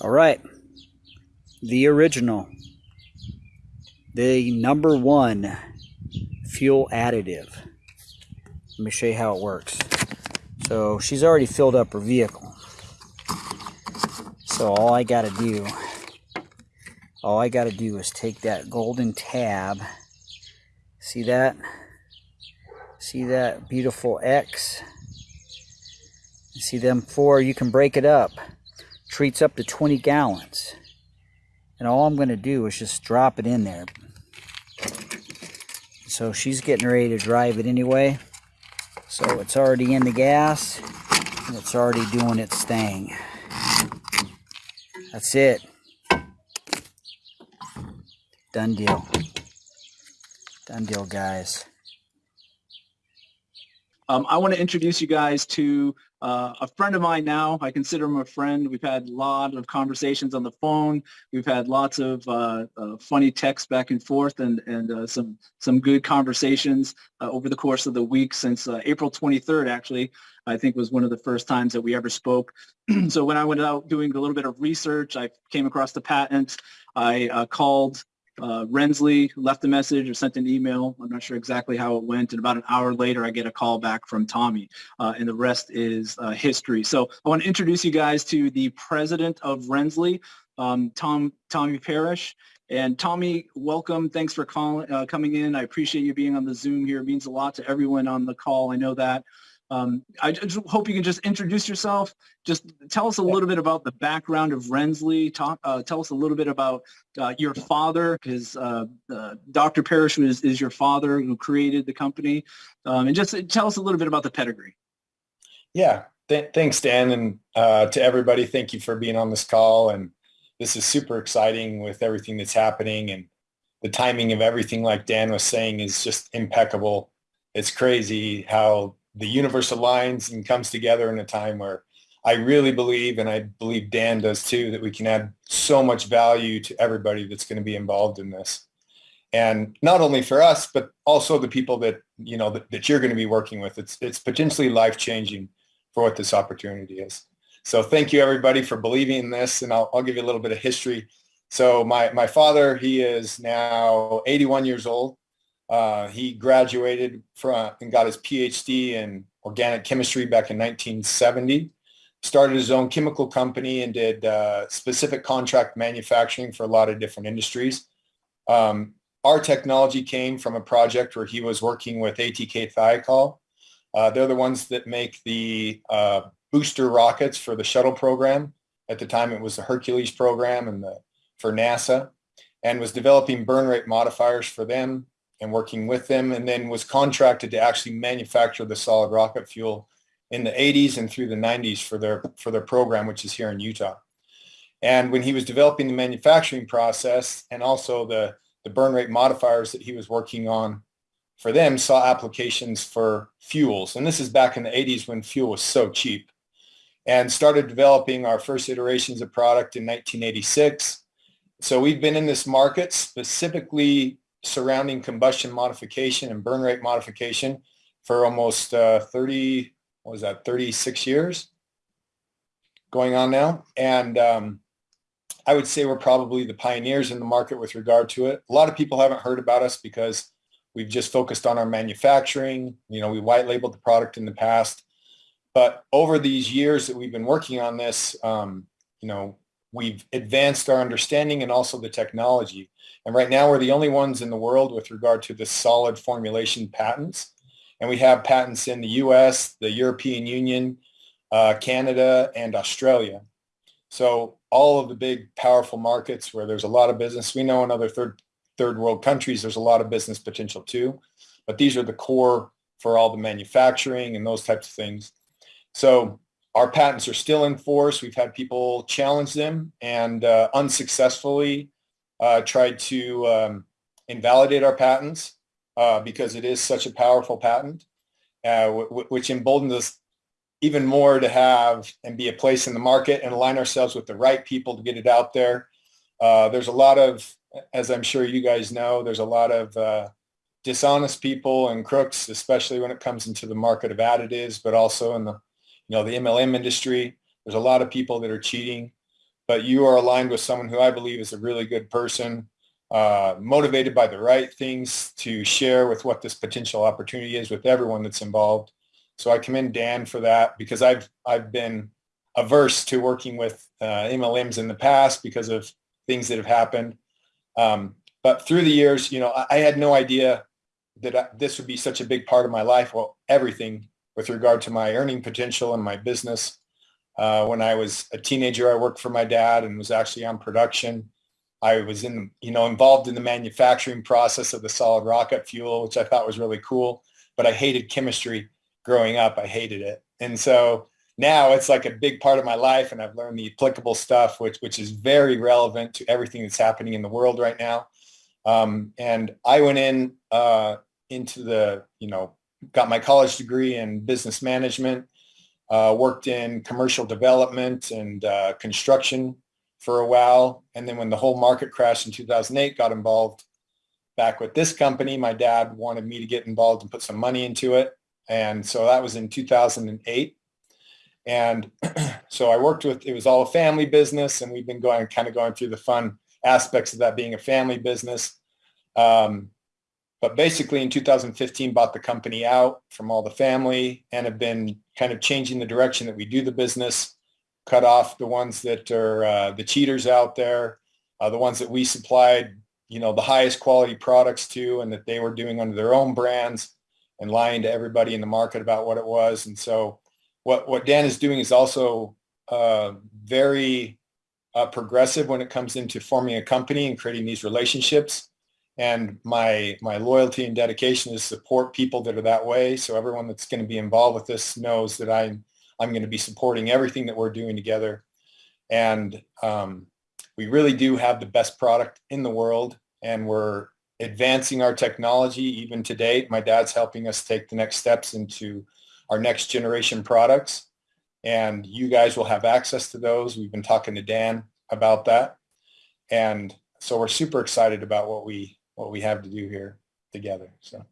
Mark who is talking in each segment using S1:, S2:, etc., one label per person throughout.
S1: All right. The original. The number one fuel additive. Let me show you how it works. So she's already filled up her vehicle. So all I got to do, all I got to do is take that golden tab. See that? See that beautiful X? see them four, you can break it up. Treats up to 20 gallons. And all I'm going to do is just drop it in there. So she's getting ready to drive it anyway. So it's already in the gas and it's already doing its thing. That's it. Done deal. Done deal, guys.
S2: Um, I want to introduce you guys to uh, a friend of mine now. I consider him a friend. We've had a lot of conversations on the phone. We've had lots of uh, uh, funny texts back and forth and, and uh, some, some good conversations uh, over the course of the week since uh, April 23rd, actually, I think was one of the first times that we ever spoke. so when I went out doing a little bit of research, I came across the patent. I called uh, Rensley left a message or sent an email. I'm not sure exactly how it went. And about an hour later, I get a call back from Tommy, uh, and the rest is uh, history. So I want to introduce you guys to the president of Rensley, um, Tom Tommy Parrish. And Tommy, welcome. Thanks for calling, uh, coming in. I appreciate you being on the Zoom here. It means a lot to everyone on the call. I know that. Um, I just hope you can just introduce yourself. Just tell us a little bit about the background of Rensley. Talk, uh, tell us a little bit about uh, your father, because uh, uh Dr. Parrish was, is your father who created the company. Um, and just tell us a little bit about the pedigree.
S3: Yeah, Th thanks, Dan. And uh, to everybody, thank you for being on this call. And this is super exciting with everything that's happening. And the timing of everything, like Dan was saying, is just impeccable. It's crazy how the universe aligns and comes together in a time where I really believe, and I believe Dan does too, that we can add so much value to everybody that's going to be involved in this. And not only for us, but also the people that, you know, that, that you're going to be working with. It's, it's potentially life-changing for what this opportunity is. So thank you everybody for believing in this. And I'll, I'll give you a little bit of history. So my, my father, he is now 81 years old. Uh, he graduated from and got his PhD in organic chemistry back in 1970. Started his own chemical company and did uh, specific contract manufacturing for a lot of different industries. Um, our technology came from a project where he was working with ATK Thiokol. Uh, they're the ones that make the uh, booster rockets for the shuttle program. At the time, it was the Hercules program and the, for NASA, and was developing burn rate modifiers for them and working with them and then was contracted to actually manufacture the solid rocket fuel in the 80s and through the 90s for their for their program which is here in Utah. And when he was developing the manufacturing process and also the the burn rate modifiers that he was working on for them saw applications for fuels. And this is back in the 80s when fuel was so cheap and started developing our first iterations of product in 1986. So we've been in this market specifically surrounding combustion modification and burn rate modification for almost uh, 30, what was that, 36 years going on now. And um, I would say we're probably the pioneers in the market with regard to it. A lot of people haven't heard about us because we've just focused on our manufacturing. You know, we white labeled the product in the past. But over these years that we've been working on this, um, you know, we've advanced our understanding and also the technology. And right now we're the only ones in the world with regard to the solid formulation patents. And we have patents in the US, the European Union, uh, Canada, and Australia. So all of the big powerful markets where there's a lot of business. We know in other third, third world countries, there's a lot of business potential too. But these are the core for all the manufacturing and those types of things. So our patents are still in force. We've had people challenge them and uh, unsuccessfully uh, tried to um, invalidate our patents uh, because it is such a powerful patent, uh, which emboldens us even more to have and be a place in the market and align ourselves with the right people to get it out there. Uh, there's a lot of, as I'm sure you guys know, there's a lot of uh, dishonest people and crooks, especially when it comes into the market of additives, but also in the, you know, the MLM industry. There's a lot of people that are cheating but you are aligned with someone who I believe is a really good person, uh, motivated by the right things to share with what this potential opportunity is with everyone that's involved. So I commend Dan for that because I've I've been averse to working with uh, MLMs in the past because of things that have happened. Um, but through the years, you know, I, I had no idea that I, this would be such a big part of my life. Well, everything with regard to my earning potential and my business. Uh, when I was a teenager, I worked for my dad and was actually on production. I was in, you know, involved in the manufacturing process of the solid rocket fuel, which I thought was really cool. But I hated chemistry growing up. I hated it, and so now it's like a big part of my life, and I've learned the applicable stuff, which which is very relevant to everything that's happening in the world right now. Um, and I went in uh, into the, you know, got my college degree in business management, uh, worked in commercial development and uh, construction for a while. And then when the whole market crashed in 2008, got involved back with this company. My dad wanted me to get involved and put some money into it. And so that was in 2008. And so I worked with, it was all a family business and we've been going, kind of going through the fun aspects of that being a family business. Um, but basically in 2015 bought the company out from all the family and have been kind of changing the direction that we do the business, cut off the ones that are uh, the cheaters out there, uh, the ones that we supplied, you know, the highest quality products to and that they were doing under their own brands and lying to everybody in the market about what it was. And so what, what Dan is doing is also uh, very uh, progressive when it comes into forming a company and creating these relationships and my my loyalty and dedication is support people that are that way. So everyone that's going to be involved with this knows that I'm I'm going to be supporting everything that we're doing together, and um, we really do have the best product in the world, and we're advancing our technology even to date. My dad's helping us take the next steps into our next generation products, and you guys will have access to those. We've been talking to Dan about that, and so we're super excited about what we what we have to do here together. So.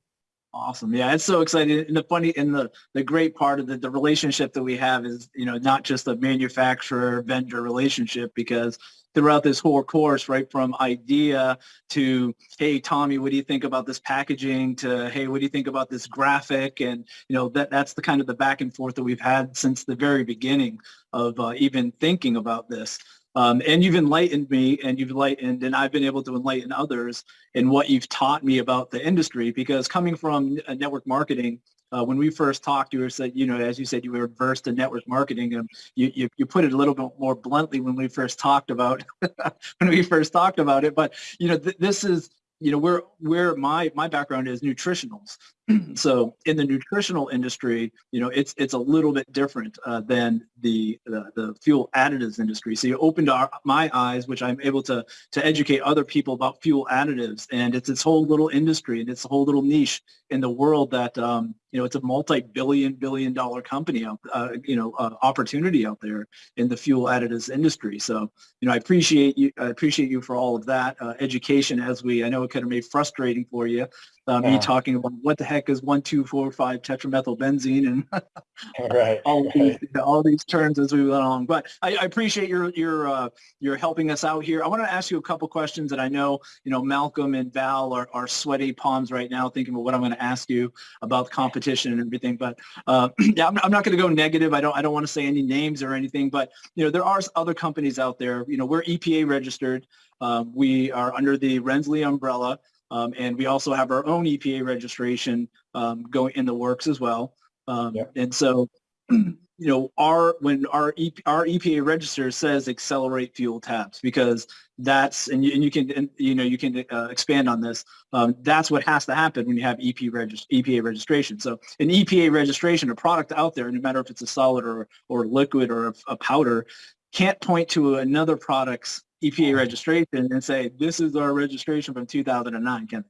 S2: Awesome. Yeah, it's so exciting. And the funny and the the great part of the, the relationship that we have is, you know, not just a manufacturer vendor relationship because throughout this whole course, right from idea to, hey, Tommy, what do you think about this packaging to, hey, what do you think about this graphic? And, you know, that that's the kind of the back and forth that we've had since the very beginning of uh, even thinking about this. Um, and you've enlightened me and you've enlightened and I've been able to enlighten others in what you've taught me about the industry because coming from network marketing, uh, when we first talked, you were said, you know, as you said, you were versed in network marketing, and you, you, you put it a little bit more bluntly when we first talked about when we first talked about it. But you know, th- this is you know where where my my background is nutritionals so in the nutritional industry you know it's it's a little bit different uh, than the, the, the fuel additives industry. So you opened our, my eyes which i'm able to to educate other people about fuel additives and it's this whole little industry and it's a whole little niche in the world that um, you know it's a multi-billion billion dollar company out uh, you know uh, opportunity out there in the fuel additives industry. So you know i appreciate you i appreciate you for all of that uh, education as we i know it could have made frustrating for you um, yeah. me talking about what the heck is one two four five tetramethylbenzene and
S3: right,
S2: all,
S3: right.
S2: These, all these terms as we went along. But I, I appreciate your your uh, your helping us out here. I want to ask you a couple questions that I know you know Malcolm and Val are, are sweaty palms right now thinking about what I'm going to ask you about competition and everything. But uh, yeah, I'm, I'm not going to go negative. I don't I don't want to say any names or anything. But you know there are other companies out there. You know we're EPA registered. Um, we are under the Rensley umbrella. Um, and we also have our own EPA registration um, going in the works as well. Um. And so, you know, our when our EP, our EPA register says accelerate fuel tabs because that's and you, and you can and, you know you can uh, expand on this. Um, that's what has to happen when you have EP regist- EPA registration. So an EPA registration, a product out there, no matter if it's a solid or or liquid or a, a powder, can't point to another product's EPA registration and say, this is our registration from 2009, can they?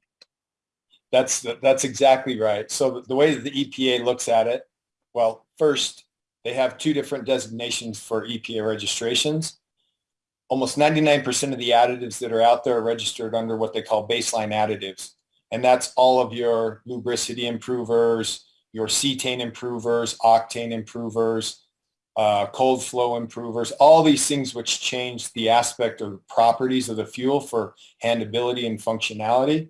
S3: That's, that's exactly right. So the way that the EPA looks at it, well, first, they have two different designations for EPA registrations. Almost 99% of the additives that are out there are registered under what they call baseline additives. And that's all of your lubricity improvers, your cetane improvers, octane improvers, uh, cold flow improvers, all these things which change the aspect or properties of the fuel for handability and functionality.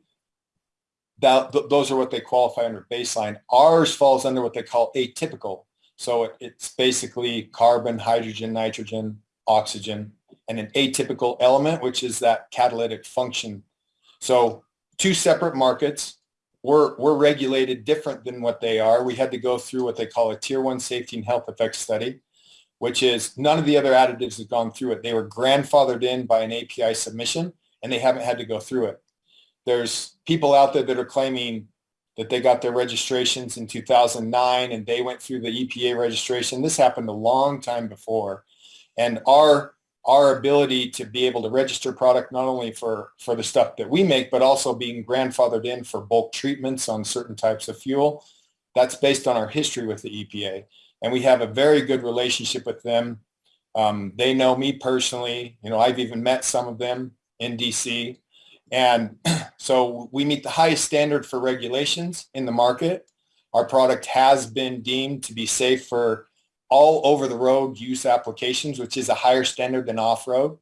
S3: That, th those are what they qualify under baseline. Ours falls under what they call atypical. So it, it's basically carbon, hydrogen, nitrogen, oxygen, and an atypical element, which is that catalytic function. So two separate markets. We're, we're regulated different than what they are. We had to go through what they call a tier one safety and health effects study, which is none of the other additives have gone through it. They were grandfathered in by an API submission and they haven't had to go through it. There's people out there that are claiming that they got their registrations in 2009 and they went through the EPA registration. This happened a long time before. And our our ability to be able to register product not only for, for the stuff that we make, but also being grandfathered in for bulk treatments on certain types of fuel. That's based on our history with the EPA. And we have a very good relationship with them. Um, they know me personally. You know, I've even met some of them in DC. And so we meet the highest standard for regulations in the market. Our product has been deemed to be safe for all over the road use applications, which is a higher standard than off-road.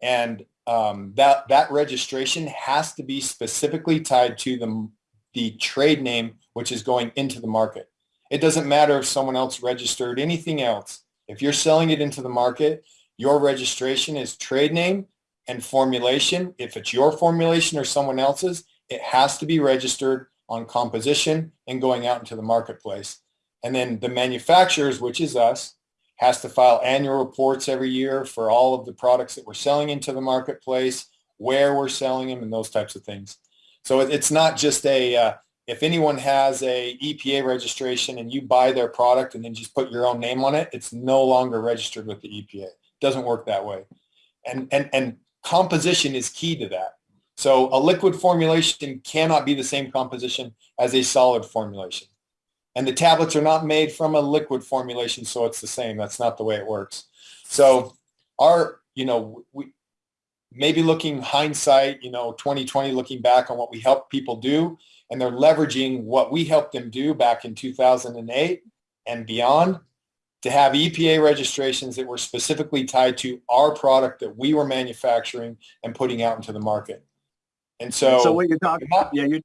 S3: And um, that, that registration has to be specifically tied to the, the trade name, which is going into the market. It doesn't matter if someone else registered anything else. If you're selling it into the market, your registration is trade name and formulation. If it's your formulation or someone else's, it has to be registered on composition and going out into the marketplace. And then the manufacturers, which is us, has to file annual reports every year for all of the products that we're selling into the marketplace, where we're selling them, and those types of things. So it's not just a, uh, if anyone has a EPA registration and you buy their product and then just put your own name on it, it's no longer registered with the EPA. It doesn't work that way. And, and, and composition is key to that. So a liquid formulation cannot be the same composition as a solid formulation. And the tablets are not made from a liquid formulation, so it's the same. That's not the way it works. So our, you know, we maybe looking hindsight, you know, 2020, looking back on what we helped people do, and they're leveraging what we helped them do back in 2008 and beyond to have EPA registrations that were specifically tied to our product that we were manufacturing and putting out into the market. And so,
S2: so what you're talking about, yeah, you're,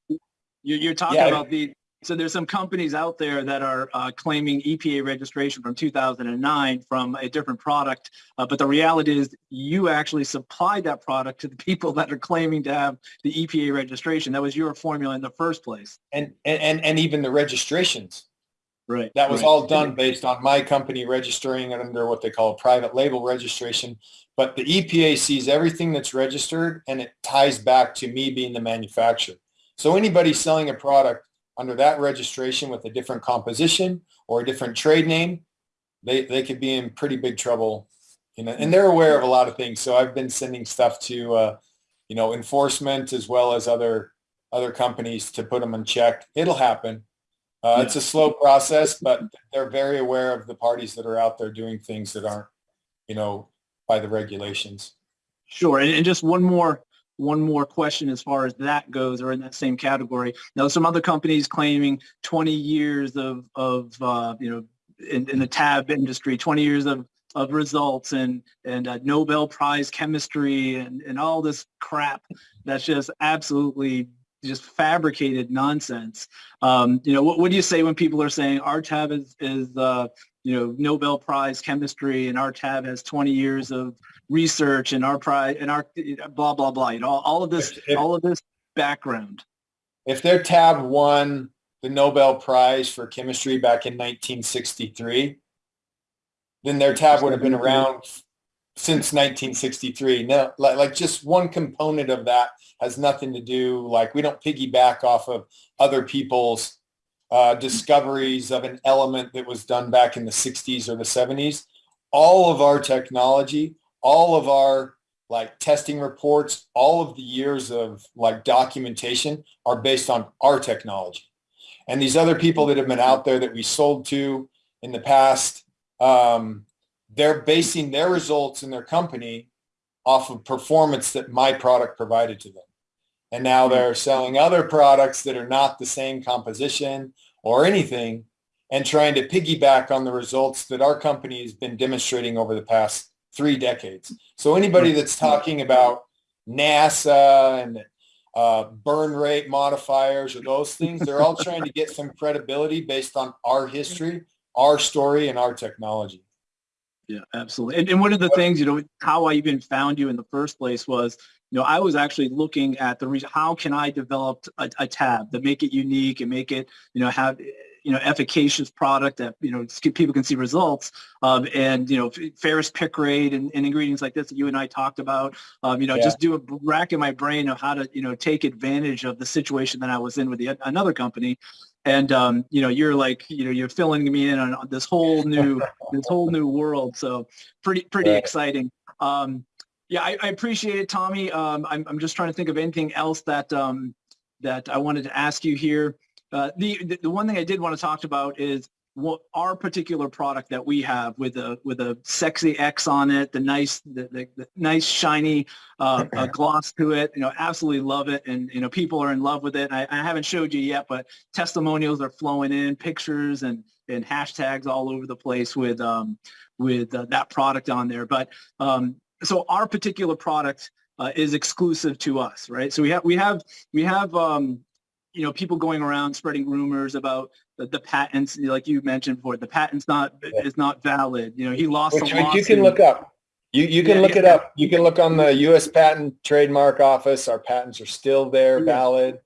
S2: you're, talking
S3: Yeah.
S2: about the, so there's some companies out there that are uh, claiming EPA registration from 2009 from a different product, uh, but the reality is you actually supplied that product to the people that are claiming to have the EPA registration. That was your formula in the first place.
S3: and, and, and even the registrations.
S2: Right.
S3: That was
S2: right.
S3: all done based on my company registering it under what they call a private label registration. But the EPA sees everything that's registered and it ties back to me being the manufacturer. So anybody selling a product under that registration with a different composition or a different trade name, they, they could be in pretty big trouble. You know, and they're aware of a lot of things. So I've been sending stuff to, uh, you know, enforcement as well as other other companies to put them in check. It'll happen. Uh,
S2: Yeah.
S3: It's a slow process, but they're very aware of the parties that are out there doing things that aren't, you know, by the regulations.
S2: Sure. And, and just one more one more question as far as that goes or in that same category. Now, some other companies claiming 20 years of, of uh, you know, in, in the tab industry, 20 years of, of results and, and uh, Nobel Prize chemistry and, and all this crap that's just absolutely just fabricated nonsense. Um, you know, what, what do you say when people are saying our tab is, is uh, you know, Nobel Prize chemistry and our tab has 20 years of research and our prize and our blah, blah, blah, you know, all, all of this,
S3: If-
S2: all of this background.
S3: If their tab won the Nobel Prize for chemistry back in 1963, then their tab would have been around since 1963. No, like, like just one component of that has nothing to do, like we don't piggyback off of other people's uh, discoveries of an element that was done back in the 60s or the 70s. All of our technology, all of our like testing reports, all of the years of like documentation are based on our technology. And these other people that have been out there that we sold to in the past, um, they're basing their results in their company off of performance that my product provided to them. And now they're selling other products that are not the same composition or anything. and trying to piggyback on the results that our company has been demonstrating over the past three decades. So anybody that's talking about NASA and uh, burn rate modifiers or those things, they're all trying to get some credibility based on our history, our story, and our technology.
S2: Yeah, absolutely. And, and one of the things, you know, how I even found you in the first place was, you know, I was actually looking at the reason, how can I develop a, a tab that make it unique and make it, you know, have, you know, efficacious product that, you know, people can see results um, and, you know, ferrous picrate and, and, ingredients like this that you and I talked about, um, you know, yeah. just do a rack in my brain of how to, you know, take advantage of the situation that I was in with the, another company and um, you know you're like you know you're filling me in on this whole new this whole new world so pretty pretty right. exciting um, yeah I, I, appreciate it tommy um, I'm, I'm just trying to think of anything else that um, that i wanted to ask you here uh, the, the, one thing i did want to talk about is what our particular product that we have with a with a sexy X on it, the nice the, the, the nice shiny uh, gloss to it. You know, absolutely love it, and you know people are in love with it. I, I, haven't showed you yet, but testimonials are flowing in, pictures and and hashtags all over the place with um, with uh, that product on there. But um, so our particular product uh, is exclusive to us, right? So we have we have we have um, you know, people going around spreading rumors about the, the patents, like you mentioned before, the patent's not yeah. is not valid. You know, he lost
S3: Which, You can look up. You you can yeah, look yeah, it up. You can look on the U.S. Patent Trademark Office. Our patents are still there, valid.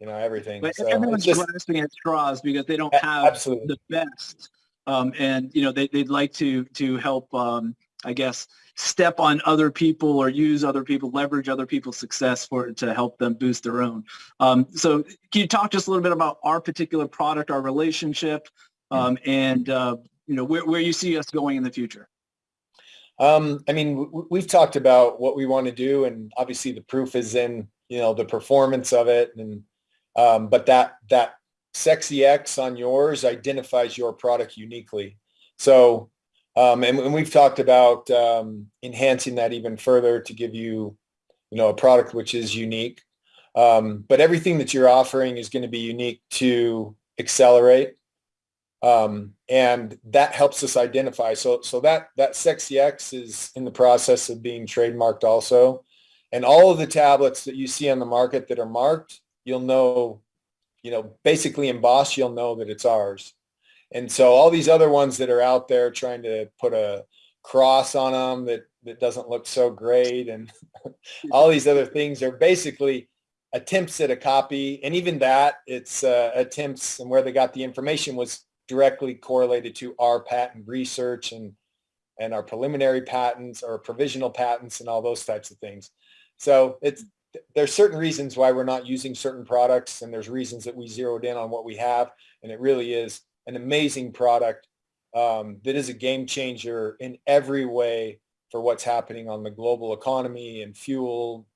S3: You know everything.
S2: But so everyone's just, grasping at straws because they don't have absolutely. the best, um, and you know they they'd like to to help. Um, I guess step on other people or use other people, leverage other people's success for it to help them boost their own. Um, so can you talk just a little bit about our particular product, our relationship, um, and uh, you know where, where you see us going in the future?
S3: Um, I mean, we've talked about what we want to do, and obviously the proof is in you know the performance of it, and um, but that that sexy X on yours identifies your product uniquely. So um, and, and, we've talked about um, enhancing that even further to give you, you know, a product which is unique. Um, but everything that you're offering is going to be unique to Accelerate. Um, and that helps us identify. So, so that, that Sexy X is in the process of being trademarked also. And all of the tablets that you see on the market that are marked, you'll know, you know, basically embossed, you'll know that it's ours. And so all these other ones that are out there trying to put a cross on them that, that doesn't look so great and all these other things are basically attempts at a copy. And even that, it's uh, attempts and where they got the information was directly correlated to our patent research and, and our preliminary patents or provisional patents and all those types of things. So it's, there's certain reasons why we're not using certain products and there's reasons that we zeroed in on what we have. And it really is an amazing product um, that is a game changer in every way for what's happening on the global economy and fuel,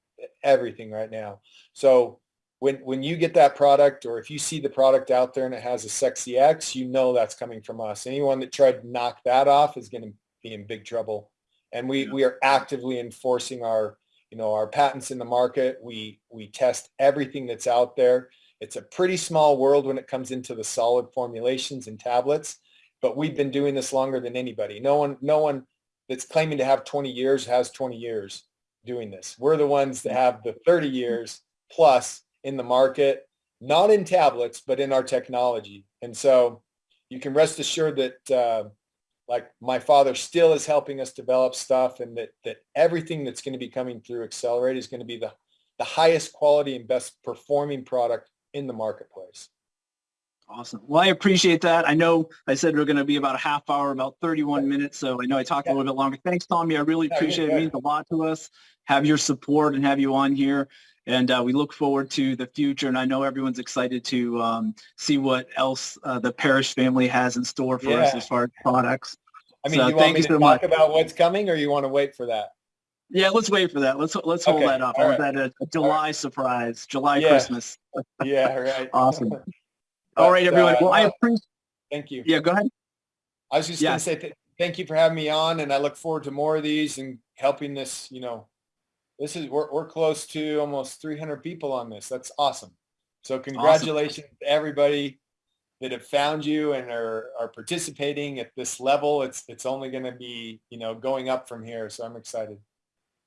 S3: everything right now. So when, when you get that product or if you see the product out there and it has a sexy X, you know that's coming from us. Anyone that tried to knock that off is going to be in big trouble. And we, yeah. we are actively enforcing our, you know, our patents in the market. We, we test everything that's out there. It's a pretty small world when it comes into the solid formulations and tablets, but we've been doing this longer than anybody. No one, no one that's claiming to have 20 years has 20 years doing this. We're the ones that have the 30 years plus in the market, not in tablets, but in our technology. And so you can rest assured that uh, like my father still is helping us develop stuff and that, that everything that's going to be coming through Accelerate is going to be the, the highest quality and best performing product in the marketplace.
S2: Awesome. Well, I appreciate that. I know I said we're going to be about a half hour, about 31 minutes. So I know I talked yeah. a little bit longer. Thanks, Tommy. I really appreciate it. It means a lot to us. Have your support and have you on here. And uh, we look forward to the future. And I know everyone's excited to um, see what else uh, the Parrish family has in store for yeah. us as far as products.
S3: I mean, so, you want me to so talk much. about what's coming or you want to wait for that?
S2: Yeah, let's wait for that. Let's let's hold okay. that up. Right. that a, July right. surprise, July yeah. Christmas.
S3: yeah, right.
S2: awesome. But, All right, everyone. Uh, well, I appreciate.
S3: Thank you.
S2: Yeah, go ahead.
S3: I was just going to say th thank you for having me on, and I look forward to more of these and helping this. You know, this is we're we're close to almost 300 people on this. That's awesome. So congratulations awesome. to everybody. that have found you and are, are participating at this level. It's, it's only going to be, you know, going up from here. So I'm excited.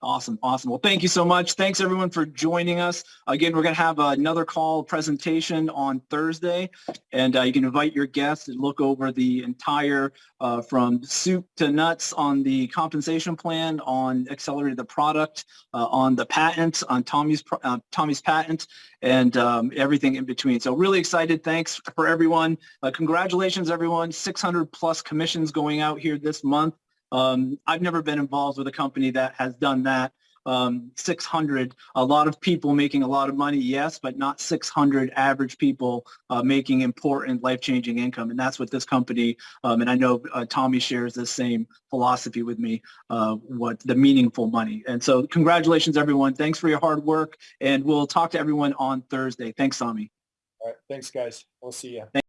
S2: Awesome. Awesome. Well, thank you so much. Thanks everyone for joining us. Again, we're going to have another call presentation on Thursday and uh, you can invite your guests and look over the entire uh, from soup to nuts on the compensation plan, on accelerated the product, uh, on the patent, on Tommy's, uh, Tommy's patent and um, everything in between. So really excited. Thanks for everyone. Uh, congratulations, everyone. 600 plus commissions going out here this month. Um, I've never been involved with a company that has done that. Um, 600, a lot of people making a lot of money, yes, but not 600 average people uh, making important life-changing income. And that's what this company, um, and I know uh, Tommy shares the same philosophy with me, uh, what the meaningful money. And so congratulations, everyone. Thanks for your hard work. And we'll talk to everyone on Thursday. Thanks, Tommy.
S3: All right. Thanks, guys. We'll see you.